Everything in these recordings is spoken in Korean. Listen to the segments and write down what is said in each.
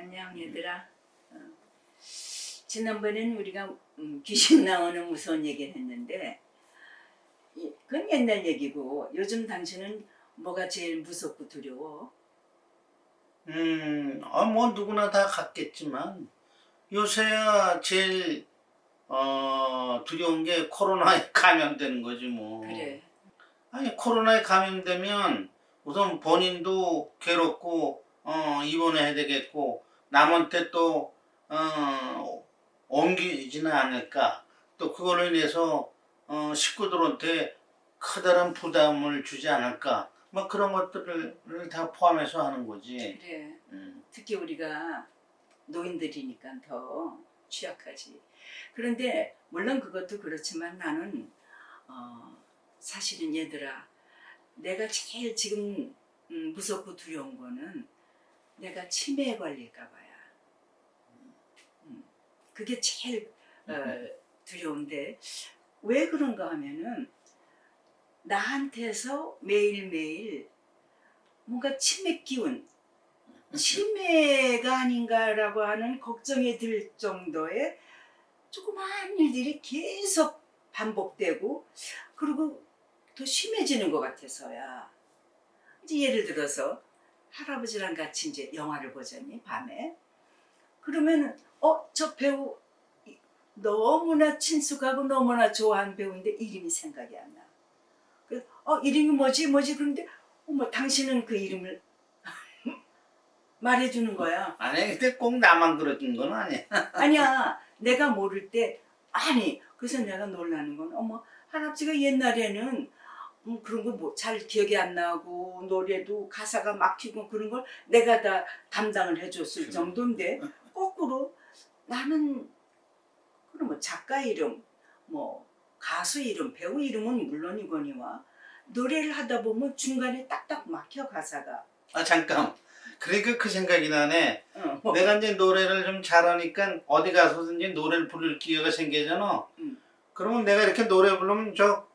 안녕 얘들아. 어. 지난번엔 우리가 음, 귀신 나오는 무서운 얘기를 했는데 이- 그건 옛날 얘기고 요즘 당신은 뭐가 제일 무섭고 두려워? 음, 아, 뭐 누구나 다 같겠지만 요새야 제일 어, 두려운 게 코로나에 감염되는 거지 뭐. 그래. 아니 코로나에 감염되면 우선 본인도 괴롭고 어, 입원해야 되겠고 남한테 또 어, 옮기지는 않을까. 또 그걸로 인해서 어, 식구들한테 커다란 부담을 주지 않을까. 뭐 그런 것들을 다 포함해서 하는 거지. 그래. 음. 특히 우리가 노인들이니까 더 취약하지. 그런데 물론 그것도 그렇지만 나는 어, 사실은 얘들아 내가 제일 지금 음, 무섭고 두려운 거는 내가 치매에 걸릴까 봐야. 음, 그게 제일 어, 두려운데 왜 그런가 하면은 나한테서 매일매일 뭔가 치매 기운 치매가 아닌가라고 하는 걱정이 들 정도의 조그마한 일들이 계속 반복되고 그리고 더 심해지는 것 같아서야. 이제 예를 들어서 할아버지랑 같이 이제 영화를 보자니 밤에 그러면 어 저 배우 너무나 친숙하고 너무나 좋아하는 배우인데 이름이 생각이 안 나. 그래서 어 이름이 뭐지 뭐지 그런데 어머 당신은 그 이름을 말해주는 거야. 아니 근데 꼭 나만 그러는 건 아니야. 아니야 내가 모를 때 아니 그래서 내가 놀라는 건 어머 할아버지가 옛날에는 음, 그런 거뭐잘 기억이 안 나고 노래도 가사가 막히고 그런 걸 내가 다 담당을 해줬을 그래. 정도인데 거꾸로 나는 그럼 뭐 작가 이름 뭐 가수 이름 배우 이름은 물론이거니와 노래를 하다 보면 중간에 딱딱 막혀 가사가 아 잠깐. 그러니까 그 생각이 나네. 어, 뭐, 내가 이제 노래를 좀 잘하니까 어디 가서든지 노래를 부를 기회가 생기잖아. 음. 그러면 내가 이렇게 노래 부르면 저 음,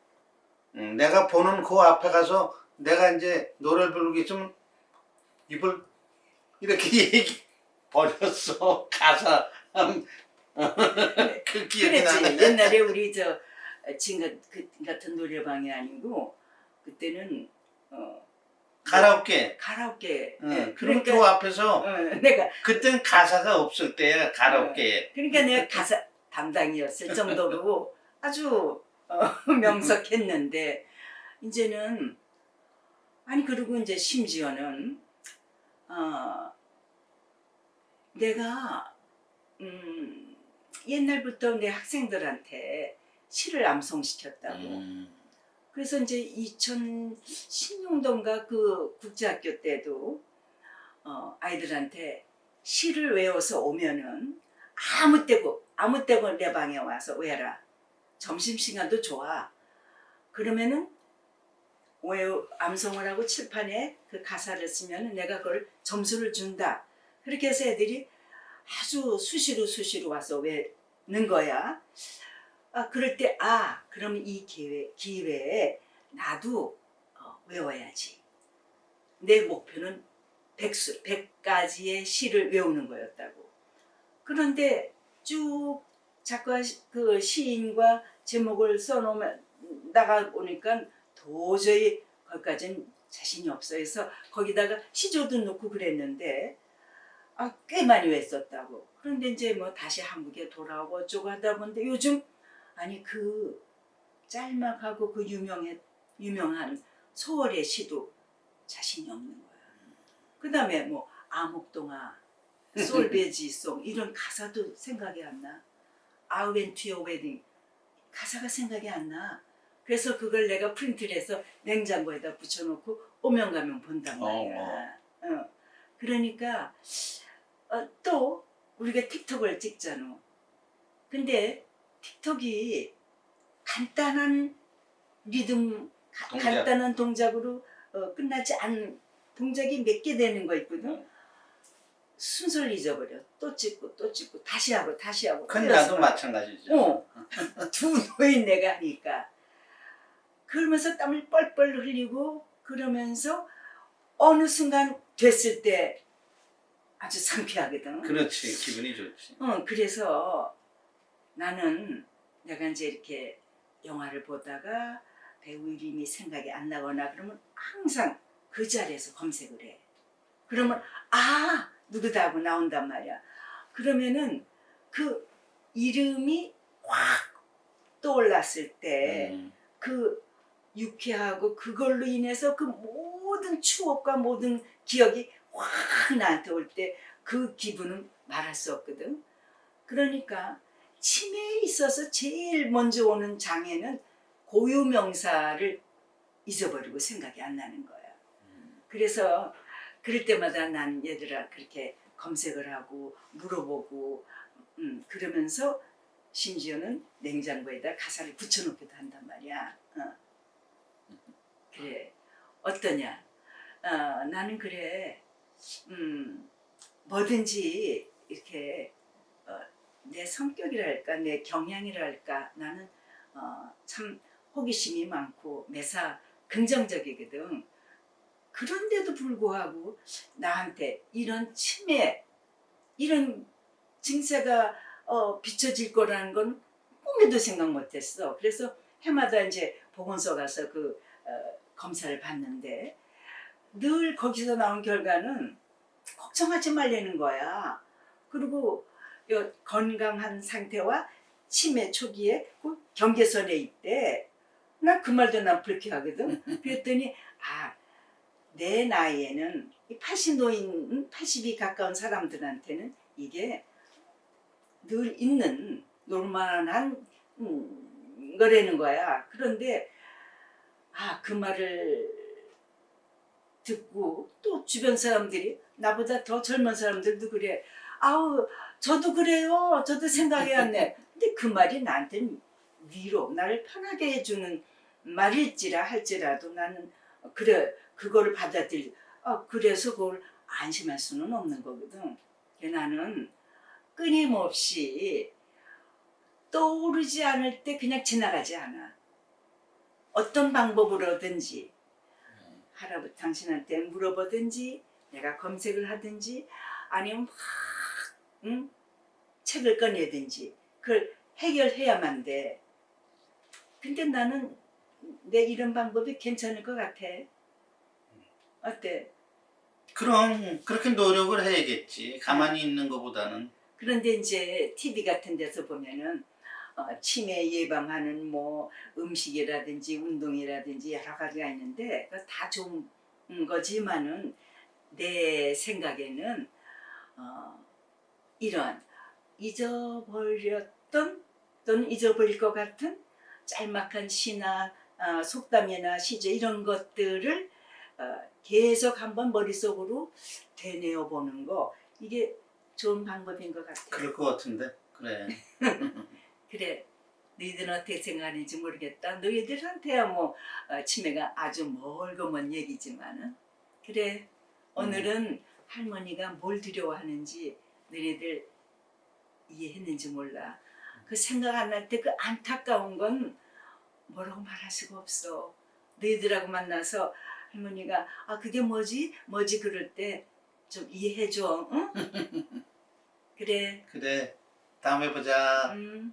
내가 보는 그 앞에 가서 내가 이제 노래를 부르기 있으면 입을 이렇게 얘기 버렸어 가사 음, 그 기억이 나네. 옛날에 우리 저 지금 그 같은 노래방이 아니고 그때는 어, 가라오케. 가라오케 응. 예, 그럼 그러니까 그 앞에서 어, 내가 그땐 가사가 없을 때야 가라오케. 그러니까 내가 가사 담당이었을 정도로 아주 어, 명석했는데 이제는 아니 그리고 이제 심지어는 어, 내가 음, 옛날부터 내 학생들한테 시를 암송시켰다고 음. 그래서 이제 2016년도인가 그 국제학교 때도 어, 아이들한테 시를 외워서 오면은 아무 때고 아무 때고 내 방에 와서 외라. 점심시간도 좋아. 그러면은 외우 암송을 하고 칠판에 그 가사를 쓰면은 내가 그걸 점수를 준다. 그렇게 해서 애들이 아주 수시로 수시로 와서 외는 거야. 아, 그럴 때, 아, 그러면 이 기회, 기회에 나도 어, 외워야지. 내 목표는 백수, 백가지의 시를 외우는 거였다고. 그런데 쭉 작가, 시- 그 시인과 제목을 써놓으면, 나가 보니까 도저히 거기까지는 자신이 없어 해서 거기다가 시조도 넣고 그랬는데, 아, 꽤 많이 외웠었다고. 그런데 이제 뭐 다시 한국에 돌아오고 어쩌고 하다 보는데 요즘 아니 그 짤막하고 그 유명해 유명한 소월의 시도 자신이 없는 거야. 그 다음에 뭐 아목동화, 솔베지송 이런 가사도 생각이 안 나. 아우엔투어 웨딩 가사가 생각이 안 나. 그래서 그걸 내가 프린트를 해서 냉장고에다 붙여놓고 오면 가면 본단 말이야. 어. 그러니까 어, 또 우리가 틱톡을 찍잖아. 근데 틱톡이 간단한 리듬, 가- 동작. 간단한 동작으로 어, 끝나지 않은 동작이 몇 개 되는 거 있거든. 순서를 잊어버려. 또 찍고 또 찍고 다시 하고 다시 하고. 큰 그래서 나도 마찬가지죠. 어. 두 노인 내가 하니까. 그러면서 땀을 뻘뻘 흘리고 그러면서 어느 순간 됐을 때 아주 상쾌하거든. 그렇지 기분이 좋지. 어, 그래서 나는 내가 이제 이렇게 영화를 보다가 배우 이름이 생각이 안 나거나 그러면 항상 그 자리에서 검색을 해. 그러면 아 누구다 하고 나온단 말이야. 그러면은 그 이름이 확 떠올랐을 때 음. 그 유쾌하고 그걸로 인해서 그 모든 추억과 모든 기억이 확 나한테 올 때 그 기분은 말할 수 없거든. 그러니까 치매에 있어서 제일 먼저 오는 장애는 고유명사를 잊어버리고 생각이 안 나는 거야. 그래서 그럴 때마다 난 얘들아 그렇게 검색을 하고 물어보고 음, 그러면서 심지어는 냉장고에다 가사를 붙여놓기도 한단 말이야. 어. 그래 어떠냐? 어, 나는 그래 음, 뭐든지 이렇게 어, 내 성격이랄까 내 경향이랄까 나는 어, 참 호기심이 많고 매사 긍정적이거든. 그런데도 불구하고 나한테 이런 치매 이런 증세가 어, 비춰질 거라는 건 꿈에도 생각 못했어. 그래서 해마다 이제 보건소 가서 그 어, 검사를 받는데 늘 거기서 나온 결과는 걱정하지 말라는 거야. 그리고 요 건강한 상태와 치매 초기에 그 경계선에 있대. 나 그 말도 난 불쾌하거든. 그랬더니 아 내 나이에는 이 80노인, 80이 가까운 사람들한테는 이게 늘 있는 normal한 음, 거라는 거야. 그런데 아 그 말을 듣고 또 주변 사람들이 나보다 더 젊은 사람들도 그래. 아우 저도 그래요. 저도 내. 근데 그 말이 나한테는 위로 나를 편하게 해주는 말일지라 할지라도 나는 그래 그거를 받아들이. 아 그래서 그걸 안심할 수는 없는 거거든. 나는 끊임없이 떠오르지 않을 때 그냥 지나가지 않아. 어떤 방법으로든지 할아버지 당신한테 물어보든지 내가 검색을 하든지 아니면 막 응? 책을 꺼내든지 그걸 해결해야만 돼. 근데 나는 내 이런 방법이 괜찮을 것 같아. 어때? 그럼 그렇게 노력을 해야겠지. 가만히 있는 것보다는. 그런데 이제 TV 같은 데서 보면은 어, 치매 예방하는 뭐 음식이라든지 운동이라든지 여러 가지가 있는데 다 좋은 거지만은 내 생각에는 어, 이런 잊어버렸던 또는 잊어버릴 것 같은 짤막한 시나 어, 속담이나 시제 이런 것들을 어, 계속 한번 머릿속으로 되뇌어 보는 거. 이게 좋은 방법인 것 같아요. 그럴 것 같은데. 그래. 그래. 너희들은 어떻게 생각하는지 모르겠다. 너희들한테야 뭐 어, 치매가 아주 멀고 먼 얘기지만은. 그래. 오늘은 할머니가 뭘 두려워하는지 너희들 이해했는지 몰라. 그 생각 안날때그 안타까운 건 뭐라고 말할 수가 없어. 너희들하고 만나서 할머니가 아 그게 뭐지 뭐지 그럴 때 좀 이해해줘 응? 그래 그래. 다음에 보자. 음.